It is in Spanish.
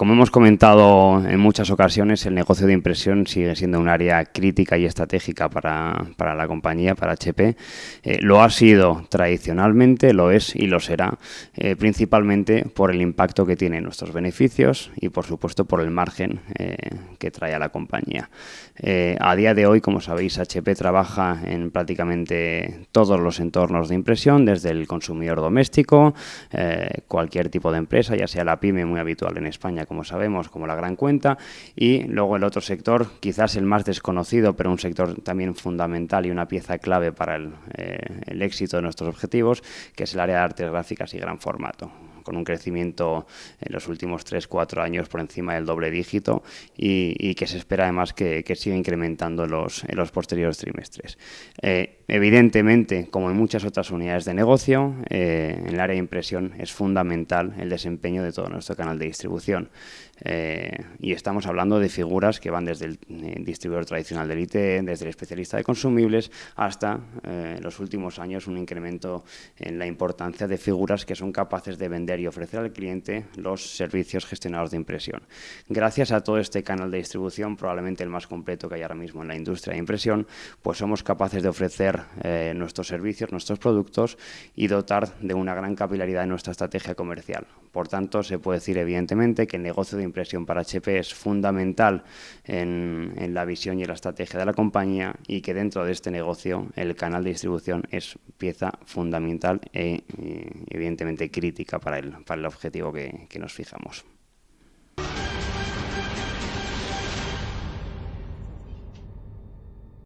Como hemos comentado en muchas ocasiones, el negocio de impresión sigue siendo un área crítica y estratégica para, la compañía, para HP. Eh, lo ha sido tradicionalmente, lo es y lo será, eh, principalmente por el impacto que tiene en nuestros beneficios y, por supuesto, por el margen eh, que trae a la compañía. a día de hoy, como sabéis, HP trabaja en prácticamente todos los entornos de impresión, desde el consumidor doméstico, cualquier tipo de empresa, ya sea la pyme muy habitual en España, como sabemos, como la gran cuenta, y luego el otro sector, quizás el más desconocido, pero un sector también fundamental y una pieza clave para el, eh, el éxito de nuestros objetivos, que es el área de artes gráficas y gran formato con un crecimiento en los últimos 3-4 años por encima del doble dígito y, que se espera además que, siga incrementando los, en los posteriores trimestres. Eh, evidentemente, como en muchas otras unidades de negocio, eh, en el área de impresión es fundamental el desempeño de todo nuestro canal de distribución. Eh, y estamos hablando de figuras que van desde el distribuidor tradicional del IT, desde el especialista de consumibles, hasta en los últimos años un incremento en la importancia de figuras que son capaces de vender y ofrecer al cliente los servicios gestionados de impresión. Gracias a todo este canal de distribución, probablemente el más completo que hay ahora mismo en la industria de impresión, pues somos capaces de ofrecer eh, nuestros servicios, nuestros productos y dotar de una gran capilaridad en nuestra estrategia comercial. Por tanto, se puede decir evidentemente que el negocio de impresión para HP es fundamental en, en la visión y la estrategia de la compañía y que dentro de este negocio el canal de distribución es pieza fundamental e, evidentemente crítica para para el, objetivo que nos fijamos.